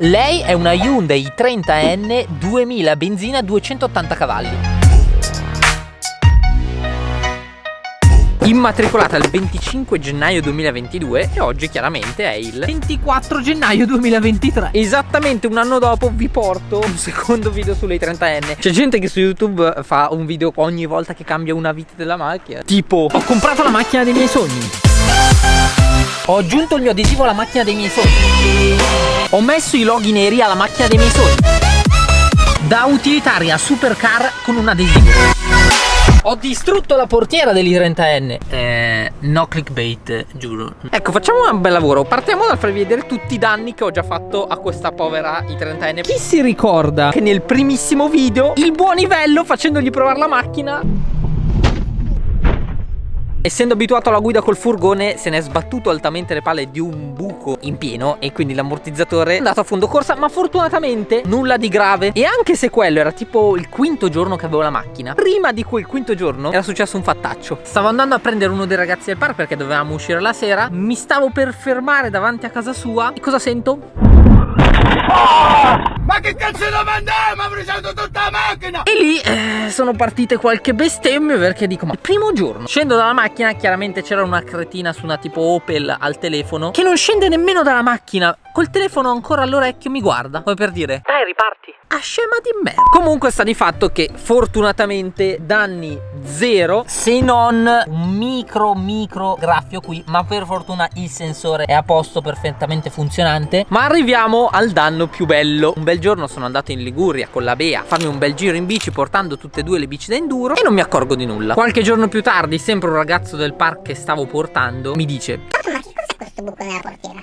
Lei è una Hyundai 30N 2000 benzina 280 cavalli. immatricolata il 25 gennaio 2022 e oggi chiaramente è il 24 gennaio 2023 esattamente un anno dopo vi porto un secondo video sulle 30enne c'è gente che su youtube fa un video ogni volta che cambia una vita della macchina. Tipo ho comprato la macchina dei miei sogni ho aggiunto il mio adesivo alla macchina dei miei sogni ho messo i loghi neri alla macchina dei miei sogni da utilitaria supercar con un adesivo ho distrutto la portiera degli 30N. Eh, no clickbait, giuro. Ecco, facciamo un bel lavoro. Partiamo dal farvi vedere tutti i danni che ho già fatto a questa povera i30N. Chi si ricorda che nel primissimo video il buon livello facendogli provare la macchina Essendo abituato alla guida col furgone se ne è sbattuto altamente le palle di un buco in pieno e quindi l'ammortizzatore è andato a fondo corsa ma fortunatamente nulla di grave. E anche se quello era tipo il quinto giorno che avevo la macchina prima di quel quinto giorno era successo un fattaccio. Stavo andando a prendere uno dei ragazzi del parco perché dovevamo uscire la sera. Mi stavo per fermare davanti a casa sua. E cosa sento? Ma che cazzo devo andare? Ma avrei usato tutta la macchina! E lì eh, sono partite qualche bestemmie perché dico, ma il primo giorno scendo dalla macchina, chiaramente c'era una cretina su una tipo Opel al telefono che non scende nemmeno dalla macchina col telefono ancora all'orecchio mi guarda come per dire dai riparti a scema di merda comunque sta di fatto che fortunatamente danni zero se non un micro micro graffio qui ma per fortuna il sensore è a posto perfettamente funzionante ma arriviamo al danno più bello un bel giorno sono andato in Liguria con la Bea a farmi un bel giro in bici portando tutte e due le bici da enduro e non mi accorgo di nulla qualche giorno più tardi sempre un ragazzo del parco che stavo portando mi dice ma che cos'è questo buco nella portiera?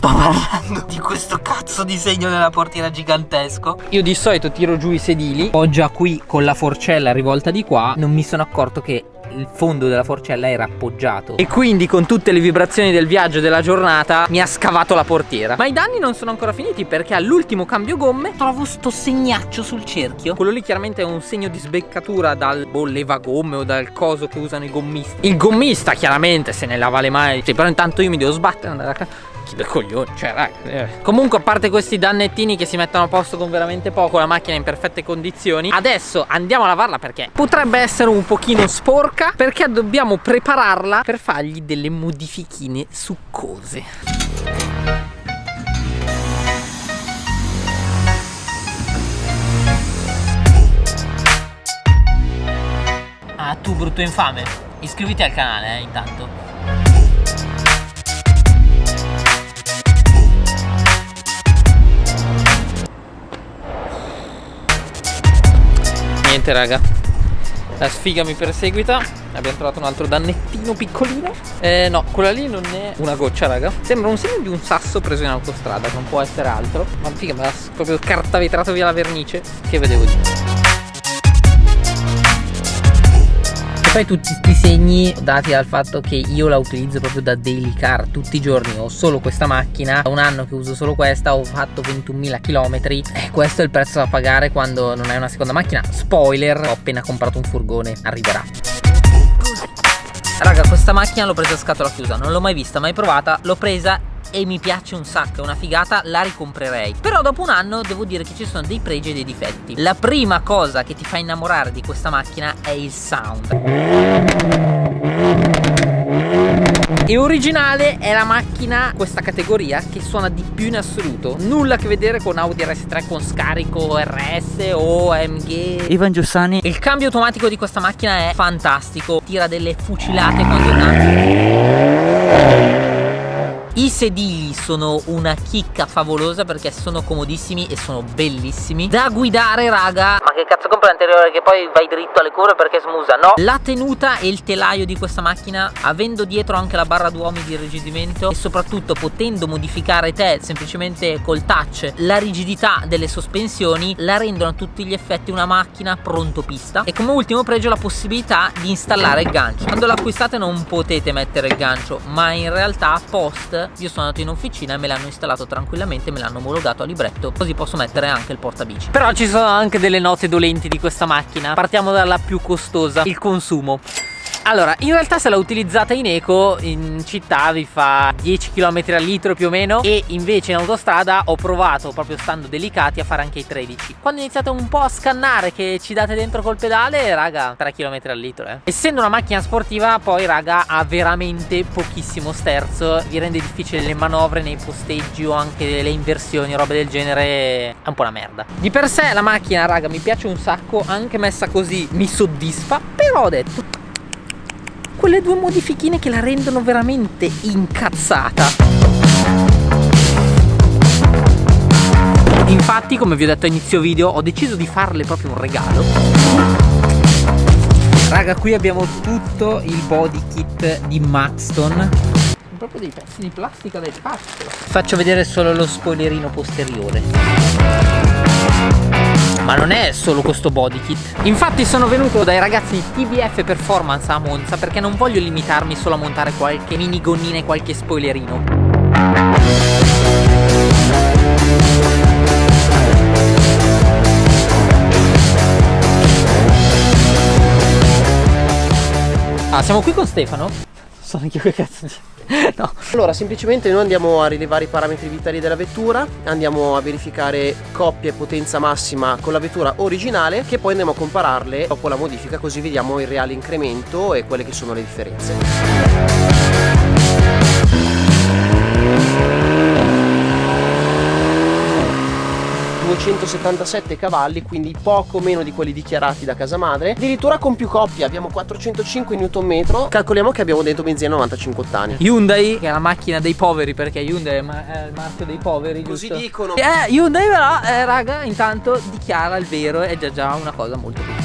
Sto parlando di questo cazzo disegno nella portiera gigantesco Io di solito tiro giù i sedili Ho già qui con la forcella rivolta di qua Non mi sono accorto che il fondo della forcella era appoggiato. E quindi con tutte le vibrazioni del viaggio della giornata mi ha scavato la portiera. Ma i danni non sono ancora finiti perché all'ultimo cambio gomme trovo sto segnaccio sul cerchio. Quello lì chiaramente è un segno di sbeccatura dal boh, levagomme o dal coso che usano i gommisti. Il gommista chiaramente se ne lava le mani. Sì, però intanto io mi devo sbattere andare a casa chi del coglione, cioè raga. Eh. Comunque a parte questi dannettini che si mettono a posto con veramente poco, la macchina in perfette condizioni. Adesso andiamo a lavarla perché potrebbe essere un pochino sporca perché dobbiamo prepararla per fargli delle modifichine succose. Ah, tu brutto infame, iscriviti al canale eh, intanto. Niente raga. La sfiga mi perseguita. Abbiamo trovato un altro dannettino piccolino. Eh, no quella lì non è una goccia raga. Sembra un segno di un sasso preso in autostrada non può essere altro. Ma figa l'ha proprio cartavetrato via la vernice. Che vedevo di poi tutti questi segni dati dal fatto che io la utilizzo proprio da daily car tutti i giorni. Ho solo questa macchina da un anno che uso solo questa ho fatto 21.000 km e questo è il prezzo da pagare quando non hai una seconda macchina. Spoiler ho appena comprato un furgone arriverà. Raga questa macchina l'ho presa a scatola chiusa Non l'ho mai vista, mai provata L'ho presa e mi piace un sacco, è una figata, la ricomprerei. Però dopo un anno devo dire che ci sono dei pregi e dei difetti. La prima cosa che ti fa innamorare di questa macchina è il sound. E originale è la macchina questa categoria che suona di più in assoluto. Nulla a che vedere con Audi RS3 con scarico RS o AMG Ivan Giussani. Il cambio automatico di questa macchina è fantastico. Tira delle fucilate quando innanzi i sedili sono una chicca favolosa perché sono comodissimi e sono bellissimi. Da guidare raga. Ma che cazzo compra l'anteriore che poi vai dritto alle curve perché smusa? No. La tenuta e il telaio di questa macchina Avendo dietro anche la barra d'uomi di irrigidimento E soprattutto potendo modificare te semplicemente col touch La rigidità delle sospensioni La rendono a tutti gli effetti una macchina pronto pista E come ultimo pregio la possibilità di installare il gancio. Quando l'acquistate non potete mettere il gancio Ma in realtà post io sono andato in officina e me l'hanno installato tranquillamente me l'hanno omologato a libretto così posso mettere anche il portabici. Però ci sono anche delle note dolenti di questa macchina. Partiamo dalla più costosa il consumo Allora, in realtà se la utilizzate in eco in città vi fa 10 km al litro più o meno e invece in autostrada ho provato proprio stando delicati a fare anche i 13. Quando iniziate un po' a scannare che ci date dentro col pedale, raga, 3 km al litro, eh. Essendo una macchina sportiva, poi raga ha veramente pochissimo sterzo, vi rende difficile le manovre nei posteggi o anche le inversioni, robe del genere, è un po' una merda. Di per sé la macchina, raga, mi piace un sacco, anche messa così mi soddisfa, però ho detto quelle due modifichine che la rendono veramente incazzata. Infatti, come vi ho detto a inizio video, ho deciso di farle proprio un regalo. Raga, qui abbiamo tutto il body kit di Maxton. Proprio dei pezzi di plastica del cazzo. Faccio vedere solo lo spoilerino posteriore ma non è solo questo body kit infatti sono venuto dai ragazzi di TBF Performance a Monza perché non voglio limitarmi solo a montare qualche mini gonnina e qualche spoilerino Ah, siamo qui con Stefano? Sono anch'io che cazzo. no. Allora semplicemente noi andiamo a rilevare i parametri vitali della vettura Andiamo a verificare coppia e potenza massima con la vettura originale Che poi andiamo a compararle dopo la modifica così vediamo il reale incremento e quelle che sono le differenze 277 cavalli quindi poco meno di quelli dichiarati da casa madre. Addirittura con più coppie abbiamo 405 Nm calcoliamo che abbiamo dentro benzina 95 ottani. Hyundai. Che è la macchina dei poveri perché Hyundai è, il marchio dei poveri così giusto? dicono. Eh Hyundai però eh, raga intanto dichiara il vero è già già una cosa molto più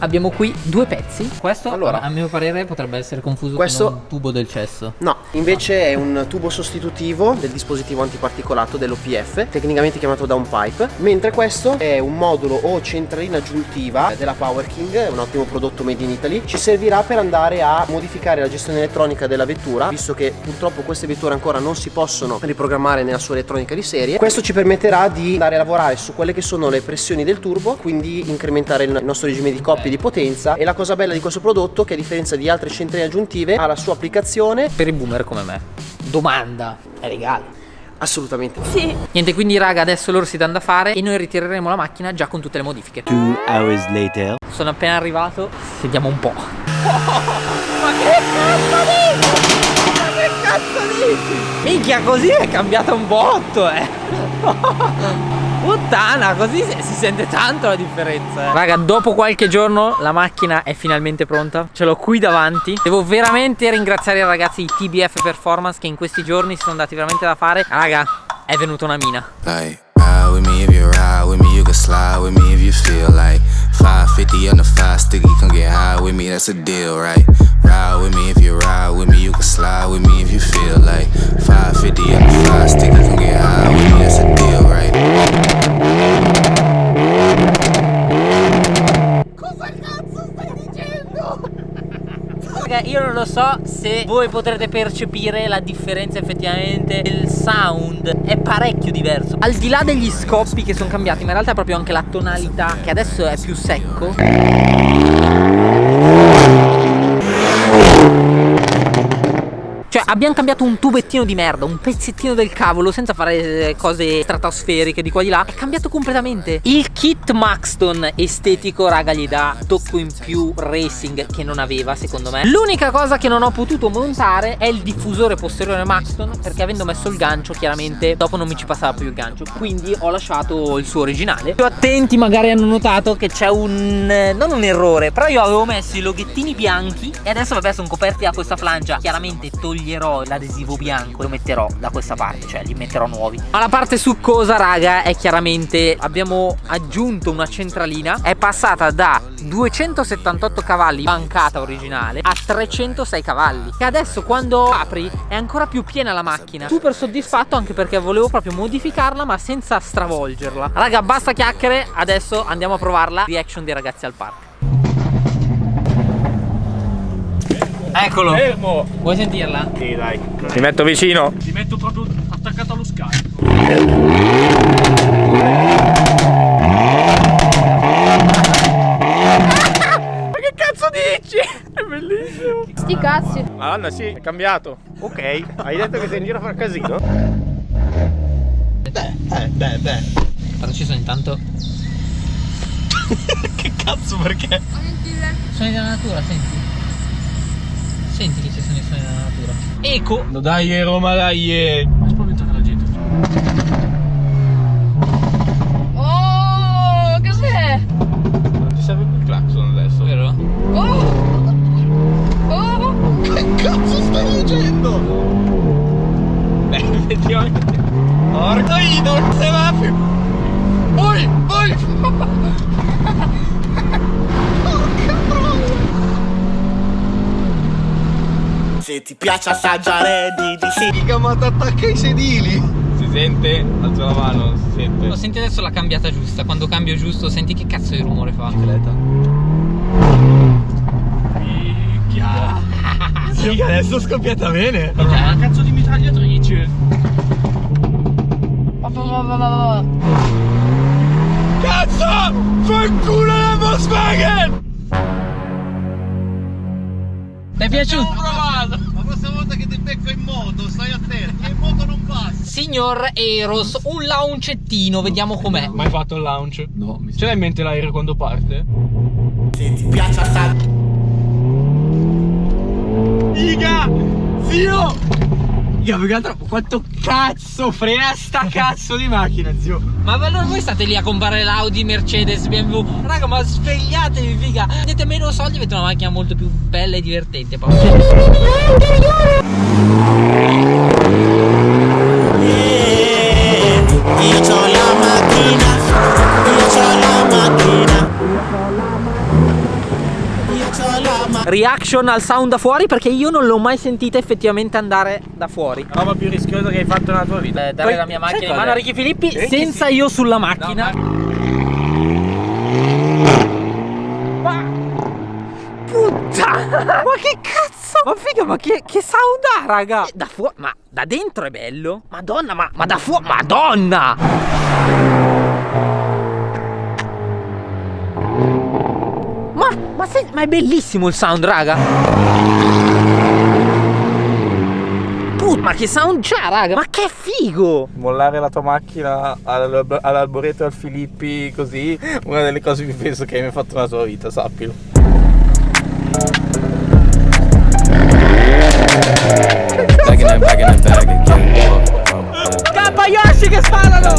abbiamo qui due pezzi. Questo, allora, a mio parere, potrebbe essere confuso questo, con un tubo del cesso. No, invece è un tubo sostitutivo del dispositivo antiparticolato dell'OPF, tecnicamente chiamato downpipe, mentre questo è un modulo o centralina aggiuntiva della Power King, un ottimo prodotto made in Italy. Ci servirà per andare a modificare la gestione elettronica della vettura, visto che purtroppo queste vetture ancora non si possono riprogrammare nella sua elettronica di serie. Questo ci permetterà di andare a lavorare su quelle che sono le pressioni del turbo, quindi incrementare il nostro regime di coppie di potenza e la cosa bella di questo prodotto che a differenza di altre centrine aggiuntive ha la sua applicazione. Per i boomer come me. Domanda. È legale. Assolutamente Sì. Niente quindi raga adesso loro si danno da fare E noi ritireremo la macchina già con tutte le modifiche. Two hours later. Sono appena arrivato. Sentiamo un po' oh, Ma che cazzo dici? Ma che cazzo dici? Minchia così è cambiata un botto eh Puttana, così si sente tanto la differenza. Eh. Raga, dopo qualche giorno la macchina è finalmente pronta. Ce l'ho qui davanti. Devo veramente ringraziare i ragazzi di TBF Performance che in questi giorni si sono dati veramente da fare. Raga, è venuta una mina. Ride with me if you ride with me, you can slide with me if you feel like 550 on the five sticky, come get high with me, that's a deal, right? Ride with me if you ride with me, you can slide with me if you feel like 550 on the se voi potrete percepire la differenza effettivamente Il sound è parecchio diverso. Al di là degli scoppi che sono cambiati ma in realtà proprio anche la tonalità che adesso è più secco abbiamo cambiato un tubettino di merda Un pezzettino del cavolo Senza fare eh, cose stratosferiche di qua di là. È cambiato completamente. Il kit Maxton estetico raga gli dà tocco in più racing Che non aveva secondo me. L'unica cosa che non ho potuto montare È il diffusore posteriore Maxton Perché avendo messo il gancio chiaramente Dopo non mi ci passava più il gancio. Quindi ho lasciato il suo originale. Più attenti magari hanno notato che c'è un... Eh, non un errore Però io avevo messo i loghettini bianchi E adesso vabbè sono coperti da questa flangia Chiaramente togliendo toglierò l'adesivo bianco lo metterò da questa parte cioè li metterò nuovi. Ma la parte succosa raga è chiaramente abbiamo aggiunto una centralina è passata da 278 cavalli bancata originale a 306 cavalli. Che adesso quando apri è ancora più piena la macchina. Super soddisfatto anche perché volevo proprio modificarla ma senza stravolgerla. Raga basta chiacchiere adesso andiamo a provarla. Reaction dei ragazzi al parco Eccolo. Fermo. Vuoi sentirla? Sì, dai. Mi metto vicino. Ti metto proprio attaccato allo scarico. sti cazzi. Madonna, sì, è cambiato. Ok, hai detto che sei in giro a far casino? Beh, eh, beh, beh. Quando ci sono intanto che cazzo perché? suoni della natura, senti. Senti che ci sono i suoni della natura. Eco. No, dai, Roma, dai. Non spaventare la gente. Piace assaggiare di di sì Mica ma ti attacca i sedili. Si sente? Alza la mano, si sente. Lo senti adesso la cambiata giusta. Quando cambio giusto, senti che cazzo di rumore fa. Minchia. Sì, adesso scoppiata bene. Minchia, una cazzo di mitragliatrice. Cazzo! Fanculo la Volkswagen! Ti è piaciuto? Prossima volta che ti becco in moto, stai attento, che in moto non passa. Signor Eros, un launcettino, vediamo com'è. Mai fatto il launch? No. Ce l'hai in mente l'aereo quando parte? Se ti piace assaggiare Figa! Zio! Figa, più che altro, quanto cazzo frena sta cazzo di macchina, zio! Ma allora voi state lì a comprare l'Audi, Mercedes, BMW Raga ma svegliatevi figa Avete meno soldi avete una macchina molto più bella e divertente poi. Io c'ho la macchina Io c'ho la macchina Reaction al sound da fuori perché io non l'ho mai sentita effettivamente andare da fuori. La roba più rischiosa che hai fatto nella tua vita. Eh, dare Poi- la mia macchina in mano a? Ricky Filippi Ricky senza Fi- io sulla macchina. Ma Puttana! Ma che cazzo? Ma figa ma che, che sound ha raga? Da fuori Ma da dentro è bello. Madonna ma, ma da fuori Madonna Ma, ma, sei- ma è bellissimo il sound raga. Put, ma che sound c'ha raga? Ma che figo! Mollare la tua macchina all'alb- all'alboreto al Filippi così, una delle cose più penso che hai mai fatto nella tua vita, sappilo. Scappa Yoshi che sparano!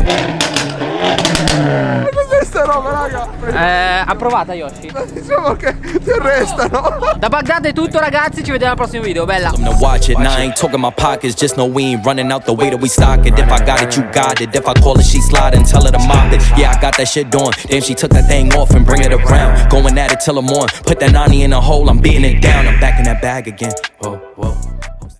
Cos'è sta roba, raga? Eh, approvata Yoshi Diciamo che ti arrestano. Da Baghdad è tutto ragazzi Ci vediamo al prossimo video Bella Them to watch it. Now I ain't talking my pockets, just know we ain't running out the way that we stock it. If I got it, you got it. If I call it, she slide and tell her to mop it. Yeah, I got that shit doing. Damn, she took that thing off and bring it around. Going at it till I'm on. Put that 90 in a hole, I'm beating it down. I'm back in that bag again. Oh.